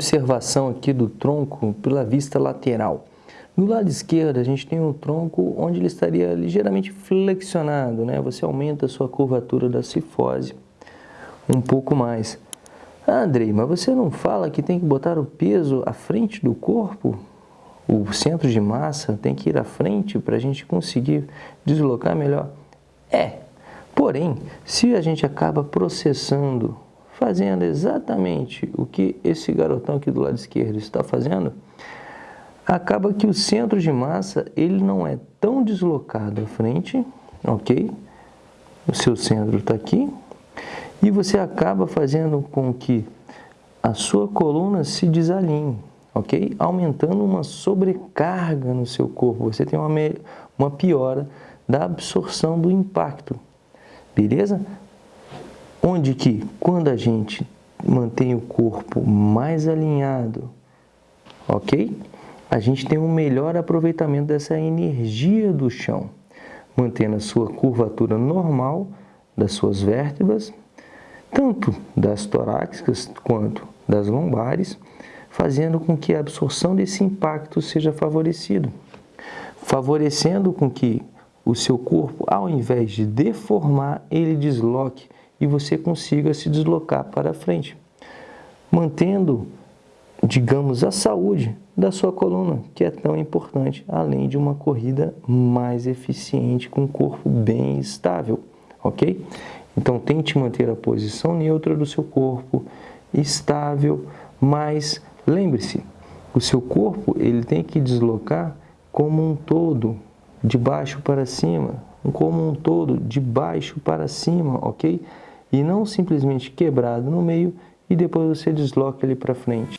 observação aqui do tronco pela vista lateral. No lado esquerdo, a gente tem um tronco onde ele estaria ligeiramente flexionado, né? Você aumenta a sua curvatura da cifose um pouco mais. Ah, Andrei, mas você não fala que tem que botar o peso à frente do corpo? O centro de massa tem que ir à frente para a gente conseguir deslocar melhor? É, porém, se a gente acaba processando, fazendo exatamente o que esse garotão aqui do lado esquerdo está fazendo, acaba que o centro de massa ele não é tão deslocado à frente, ok? O seu centro está aqui, e você acaba fazendo com que a sua coluna se desalinhe, ok? Aumentando uma sobrecarga no seu corpo, você tem uma, uma piora da absorção do impacto, beleza? Onde que, quando a gente mantém o corpo mais alinhado, ok? A gente tem um melhor aproveitamento dessa energia do chão, mantendo a sua curvatura normal das suas vértebras, tanto das torácicas quanto das lombares, fazendo com que a absorção desse impacto seja favorecido, favorecendo com que o seu corpo, ao invés de deformar, ele desloque e você consiga se deslocar para frente, mantendo, digamos, a saúde da sua coluna, que é tão importante, além de uma corrida mais eficiente com o corpo bem estável, ok? Então tente manter a posição neutra do seu corpo, estável, mas lembre-se, o seu corpo ele tem que deslocar como um todo, de baixo para cima, como um todo, de baixo para cima, ok? E não simplesmente quebrado no meio e depois você desloca ele para frente.